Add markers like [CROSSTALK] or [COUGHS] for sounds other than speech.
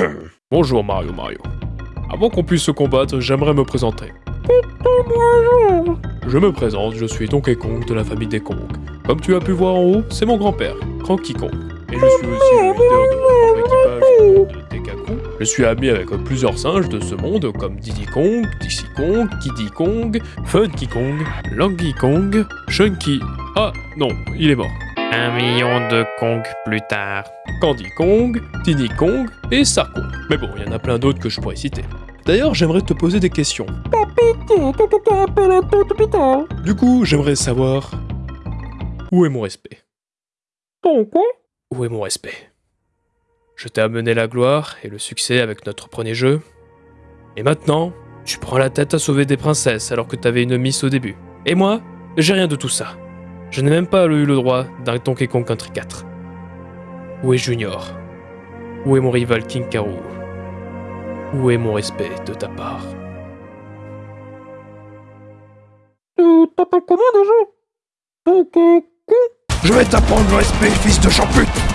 [COUGHS] Bonjour Mario Mario. Avant qu'on puisse se combattre, j'aimerais me présenter. Je me présente, je suis Donkey Kong de la famille des Kong. Comme tu as pu voir en haut, c'est mon grand-père, Cranky Kong. Et je suis aussi le leader de mon équipage de Dekaku. Je suis ami avec plusieurs singes de ce monde comme Diddy Kong, Dixie Kong, Kiddy Kong, Funky Kong, Longy Kong, Chunky... Ah non, il est mort. Un million de Kong plus tard. Candy Kong, Tiny Kong et Sarko. Mais bon, il y en a plein d'autres que je pourrais citer. D'ailleurs, j'aimerais te poser des questions. Du coup, j'aimerais savoir... Où est mon respect? Où est mon respect? Je t'ai amené la gloire et le succès avec notre premier jeu. Et maintenant, tu prends la tête à sauver des princesses alors que t'avais une miss au début. Et moi, j'ai rien de tout ça. Je n'ai même pas eu le droit d'un Donkey Kong Country 4. Où est Junior? Où est mon rival King Karoo? Où est mon respect de ta part? Tu t'appelles comment déjà Donkey Kong? Je vais t'apprendre le respect, fils de champute